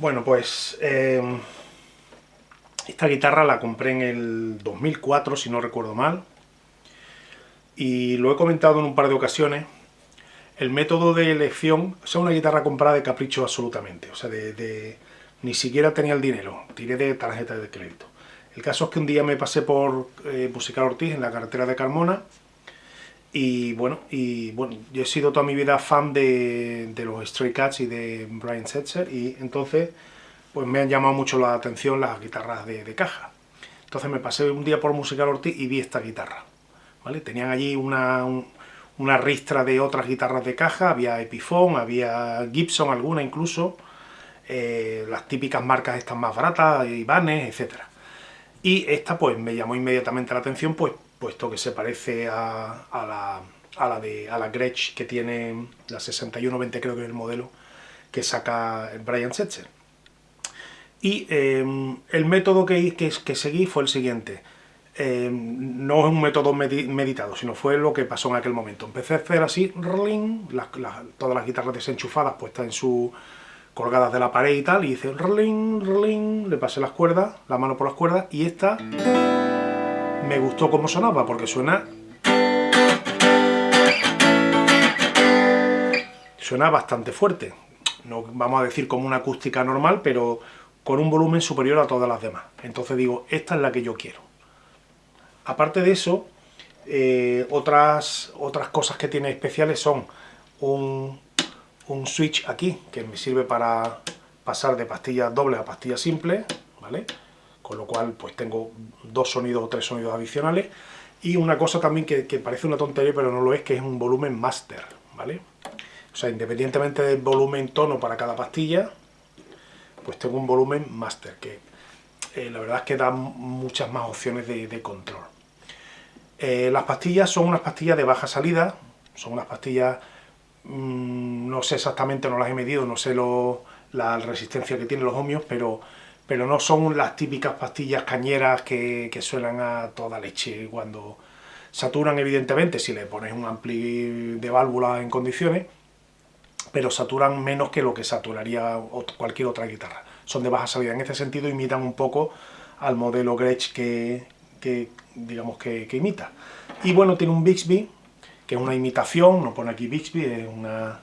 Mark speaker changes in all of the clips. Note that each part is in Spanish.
Speaker 1: Bueno, pues eh, esta guitarra la compré en el 2004, si no recuerdo mal, y lo he comentado en un par de ocasiones, el método de elección, o sea, una guitarra comprada de capricho absolutamente, o sea, ni siquiera tenía el dinero, tiré de tarjeta de crédito. El caso es que un día me pasé por eh, Musical Ortiz en la carretera de Carmona y bueno, y bueno, yo he sido toda mi vida fan de, los Stray Cats y de Brian Setzer y entonces pues me han llamado mucho la atención las guitarras de, caja. Entonces me pasé un día por Musical Ortiz y vi esta guitarra. ¿vale? Tenían allí una, una ristra de otras guitarras de caja, había Epiphone, había Gibson alguna incluso, eh, las típicas marcas estas más baratas, Ibanez, etc. Y esta pues me llamó inmediatamente la atención pues puesto que se parece a, la, a la, de, a la Gretsch que tiene la 6120 creo que es el modelo que saca Brian Setzer. Y em, el método que, que, que, seguí fue el siguiente. Em, no es un método meditado, sino fue lo que pasó en aquel momento. Empecé a hacer así, todas las guitarras desenchufadas puestas en su colgadas de la pared y tal, y hice le pasé las cuerdas, la mano por las cuerdas, y esta me gustó cómo sonaba, porque suena... Suena bastante fuerte. No vamos a decir como una acústica normal, pero con un volumen superior a todas las demás. Entonces digo, esta es la que yo quiero. Aparte de eso, eh, otras, otras cosas que tiene especiales son un, un switch aquí, que me sirve para pasar de pastillas doble a pastillas simples, ¿vale? Con lo cual pues tengo dos sonidos o tres sonidos adicionales, y una cosa también que, parece una tontería pero no lo es, que es un volumen master, ¿vale? O sea, independientemente del volumen tono para cada pastilla, pues tengo un volumen master, que eh, la verdad es que da muchas más opciones de, control. Eh, las pastillas son unas pastillas de baja salida, son unas pastillas, mm, no sé exactamente, no las he medido, no sé la resistencia que tienen los ohmios, pero pero no son las típicas pastillas cañeras que, suenan a toda leche cuando saturan evidentemente si le pones un ampli de válvula en condiciones, pero saturan menos que lo que saturaría cualquier otra guitarra. Son de baja salida, en este sentido imitan un poco al modelo Gretsch que, digamos que, imita. Y bueno, tiene un Bixby, que es una imitación, no pone aquí Bixby, es una...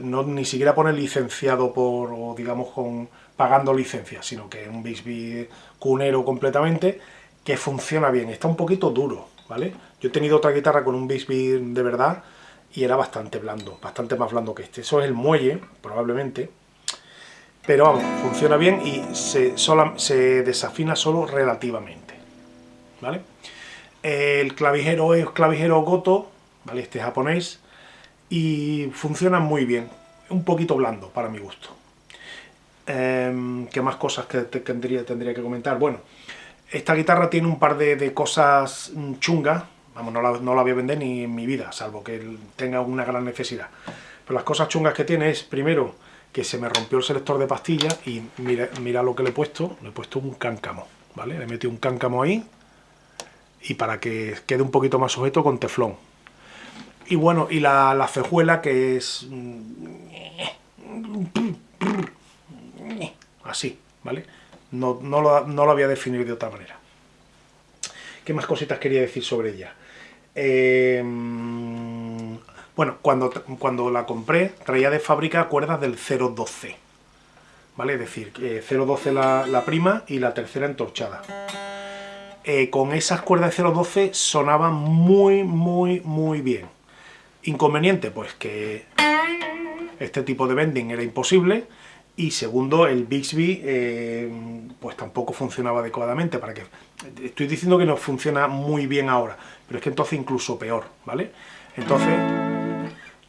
Speaker 1: No, ni siquiera pone licenciado por, o digamos, con pagando licencia, sino que es un Bixby cunero completamente, que funciona bien. Está un poquito duro, ¿vale? Yo he tenido otra guitarra con un Bixby de verdad y era bastante blando, bastante más blando que este. Eso es el muelle, probablemente, pero vamos, funciona bien y se, se desafina solo relativamente, ¿vale? El clavijero es clavijero Goto, ¿vale? Este es japonés, y funciona muy bien, un poquito blando para mi gusto. Em, ¿Qué más cosas que tendría, tendría que comentar? Bueno, esta guitarra tiene un par de, cosas mm, chungas, vamos, no la, no la, voy a vender ni en mi vida, salvo que tenga una gran necesidad. Pero las cosas chungas que tiene es, primero, que se me rompió el selector de pastillas y mira, mira lo que le he puesto, le he puesto un cáncamo, ¿vale? Le he metido un cáncamo ahí y para que quede un poquito más sujeto con teflón. Y bueno, y la, la fejuela que es... Así, ¿vale? No, no, lo, no, lo, voy a definir de otra manera. ¿Qué más cositas quería decir sobre ella? Em, bueno, cuando, cuando la compré, traía de fábrica cuerdas del 012, ¿vale? Es decir, 012 la, la prima y la tercera entorchada. Eh, con esas cuerdas de 012 sonaban muy, muy, muy bien. Inconveniente, pues que este tipo de bending era imposible, y segundo, el Bixby eh, pues tampoco funcionaba adecuadamente, para que estoy diciendo que no funciona muy bien ahora, pero es que entonces incluso peor, ¿vale? Entonces,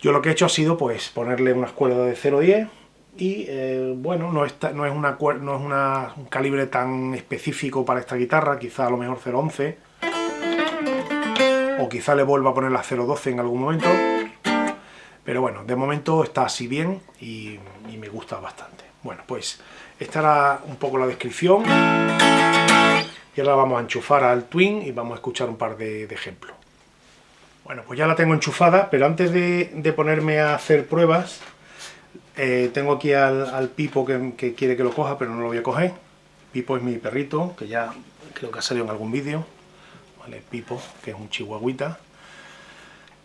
Speaker 1: yo lo que he hecho ha sido pues ponerle unas cuerdas de 0.10 y eh, bueno, no, está, no es, una, no es una, un calibre tan específico para esta guitarra, quizá a lo mejor 0.11 o quizá le vuelva a poner la 0.12 en algún momento, pero bueno, de momento está así bien y, me gusta bastante. Bueno, pues esta era un poco la descripción. Y ahora vamos a enchufar al Twin y vamos a escuchar un par de, ejemplos. Bueno, pues ya la tengo enchufada, pero antes de, ponerme a hacer pruebas, Eh, tengo aquí al, Pipo que, quiere que lo coja, pero no lo voy a coger. Pipo es mi perrito, que ya creo que ha salido en algún vídeo. Vale, Pipo, que es un chihuahuita.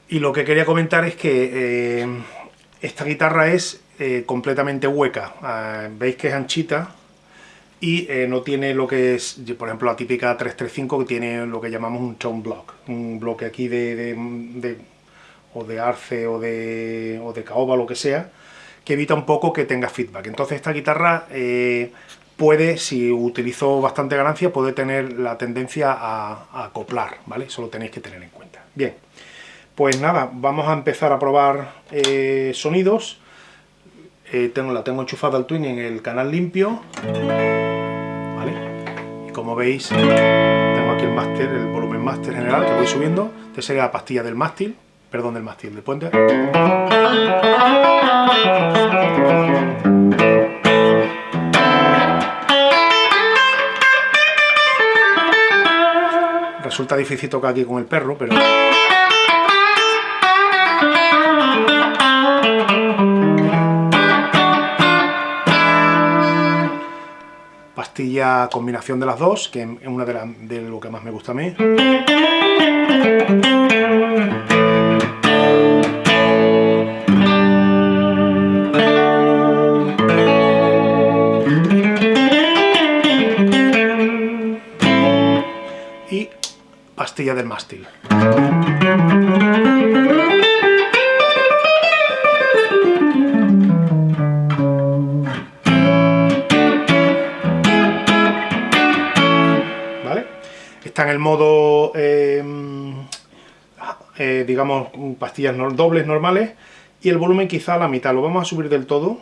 Speaker 1: Y lo que quería comentar es que eh, esta guitarra es eh, completamente hueca. Ah, veis que es anchita y no tiene lo que es, por ejemplo, la típica 335 que tiene lo que llamamos un tone block. Un bloque aquí de, o de arce o de, o de caoba, lo que sea, que evita un poco que tenga feedback. Entonces esta guitarra eh, puede, si utilizo bastante ganancia, puede tener la tendencia a, acoplar, ¿vale? Eso lo tenéis que tener en cuenta. Bien, pues nada, vamos a empezar a probar eh, sonidos. Eh, tengo, la tengo enchufada al twin en el canal limpio, ¿vale? Y como veis, tengo aquí el máster, el volumen máster general que voy subiendo. Esta sería la pastilla del mástil, perdón, del mástil, del puente. Resulta difícil tocar aquí con el perro, pero... Pastilla combinación de las dos, que es una de, de lo que más me gusta a mí. del mástil. Está en el modo, eh, eh, digamos, pastillas dobles normales y el volumen quizá a la mitad. Lo vamos a subir del todo.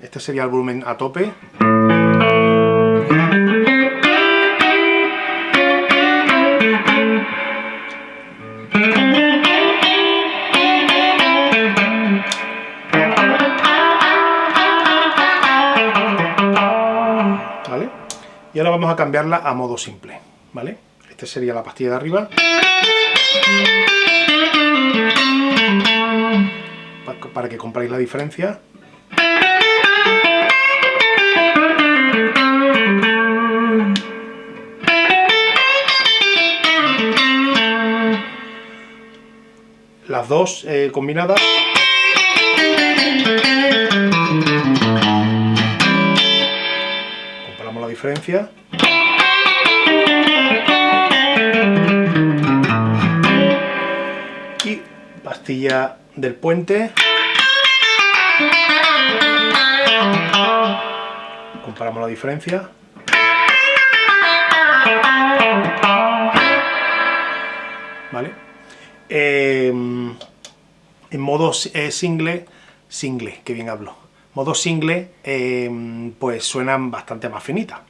Speaker 1: Este sería el volumen a tope. Y ahora vamos a cambiarla a modo simple, ¿vale? Esta sería la pastilla de arriba. Para que compráis la diferencia. Las dos eh, combinadas. diferencia. Del puente. Comparamos la diferencia. ¿Vale? Em, en modo eh, single, single, que bien hablo. Modo single, em, pues suenan bastante más finitas.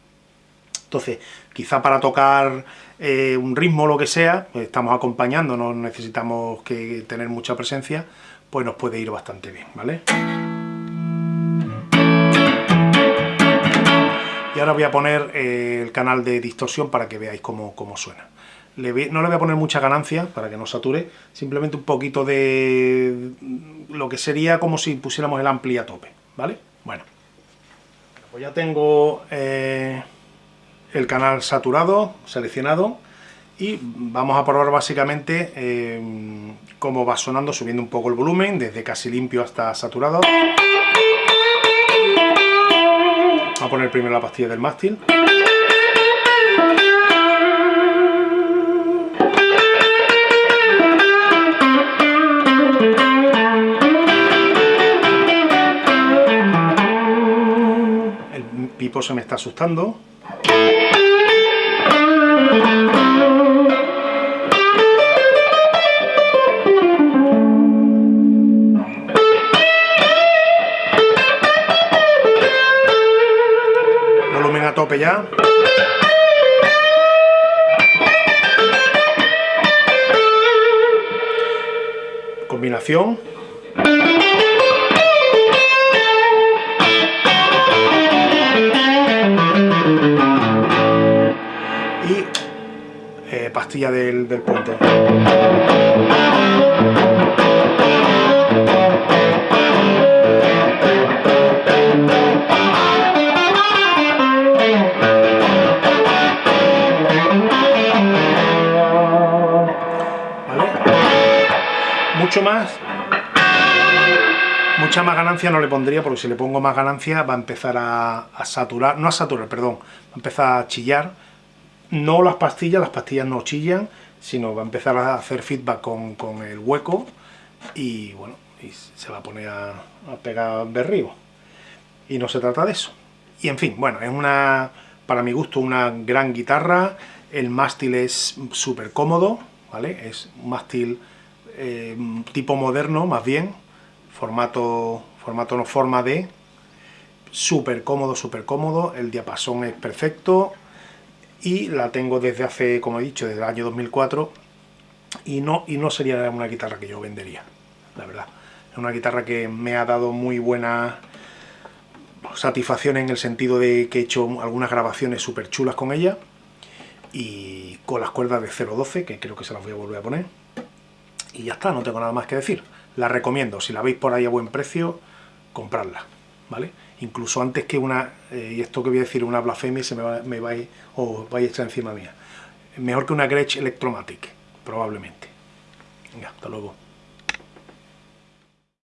Speaker 1: Entonces, quizá para tocar eh, un ritmo o lo que sea, pues estamos acompañando, no necesitamos que tener mucha presencia, pues nos puede ir bastante bien, ¿vale? Y ahora voy a poner eh, el canal de distorsión para que veáis cómo, suena. no le voy a poner mucha ganancia para que no sature, simplemente un poquito de lo que sería como si pusiéramos el ampli a tope, ¿vale? Bueno, pues ya tengo... Eh, el canal saturado, seleccionado, y vamos a probar básicamente eh, cómo va sonando, subiendo un poco el volumen, desde casi limpio hasta saturado. Vamos a poner primero la pastilla del mástil. El pipo se me está asustando. Volumen a tope ya. Combinación. pastilla del, del puente. mucho más. Mucha más ganancia no le pondría porque si le pongo más ganancia va a empezar a, saturar no a saturar, perdón va a empezar a chillar no las pastillas, las pastillas no chillan, sino va a empezar a hacer feedback con, con el hueco y bueno, y se va a poner a, a pegar berrío. Y no se trata de eso. Y en fin, bueno, es una, para mi gusto, una gran guitarra, el mástil es súper cómodo, ¿vale? Es un mástil eh, tipo moderno, más bien, formato, formato no forma D, súper cómodo, súper cómodo, el diapasón es perfecto, y la tengo desde hace, como he dicho, desde el año 2004, y no, y no sería una guitarra que yo vendería, la verdad. Es una guitarra que me ha dado muy buena satisfacción en el sentido de que he hecho algunas grabaciones súper chulas con ella y con las cuerdas de 0.12, que creo que se las voy a volver a poner. Y ya está, no tengo nada más que decir. La recomiendo, si la veis por ahí a buen precio, compradla, ¿vale? Incluso antes que una, eh, y esto que voy a decir, una blasfemia, se me, va, me vais, o vais a echar encima mía. Mejor que una Gretsch Electromatic, probablemente. Venga, hasta luego.